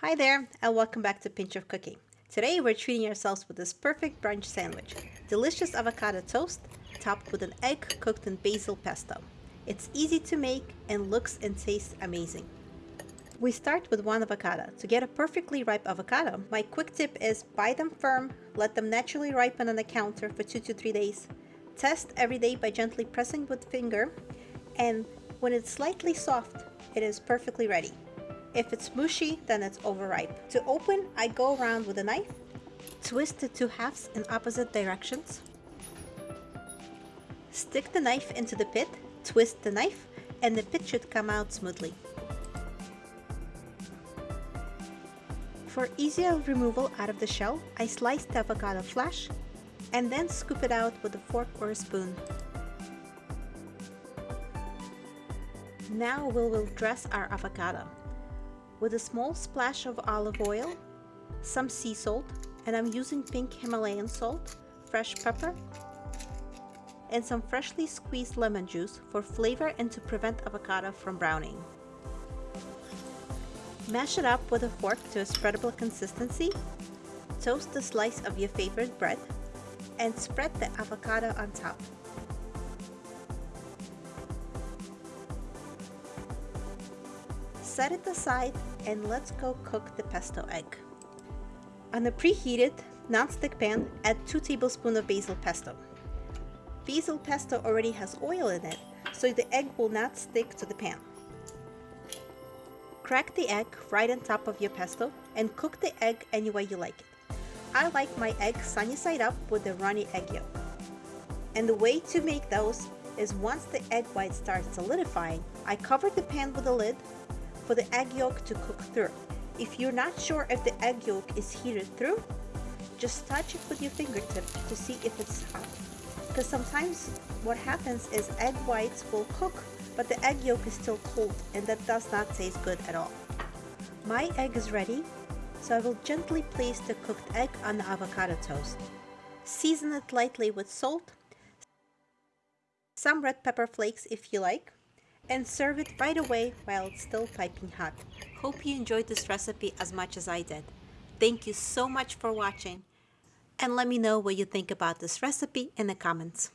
Hi there, and welcome back to Pinch of Cooking. Today we're treating ourselves with this perfect brunch sandwich. Delicious avocado toast, topped with an egg cooked in basil pesto. It's easy to make and looks and tastes amazing. We start with one avocado. To get a perfectly ripe avocado, my quick tip is buy them firm, let them naturally ripen on the counter for 2 to 3 days. Test every day by gently pressing with finger, and when it's slightly soft, it is perfectly ready. If it's mushy, then it's overripe. To open, I go around with a knife, twist the two halves in opposite directions, stick the knife into the pit, twist the knife, and the pit should come out smoothly. For easier removal out of the shell, I slice the avocado flash and then scoop it out with a fork or a spoon. Now we will dress our avocado with a small splash of olive oil, some sea salt, and I'm using pink Himalayan salt, fresh pepper, and some freshly squeezed lemon juice for flavor and to prevent avocado from browning. Mash it up with a fork to a spreadable consistency, toast a slice of your favorite bread, and spread the avocado on top. Set it aside and let's go cook the pesto egg. On a preheated non-stick pan, add 2 tablespoons of basil pesto. Basil pesto already has oil in it, so the egg will not stick to the pan. Crack the egg right on top of your pesto and cook the egg any way you like it. I like my egg sunny side up with the runny egg yolk. And the way to make those is once the egg white starts solidifying, I cover the pan with a lid for the egg yolk to cook through. If you're not sure if the egg yolk is heated through, just touch it with your fingertip to see if it's hot. Because sometimes what happens is egg whites will cook, but the egg yolk is still cold and that does not taste good at all. My egg is ready, so I will gently place the cooked egg on the avocado toast. Season it lightly with salt, some red pepper flakes if you like, and serve it right away while it's still piping hot. Hope you enjoyed this recipe as much as I did. Thank you so much for watching and let me know what you think about this recipe in the comments.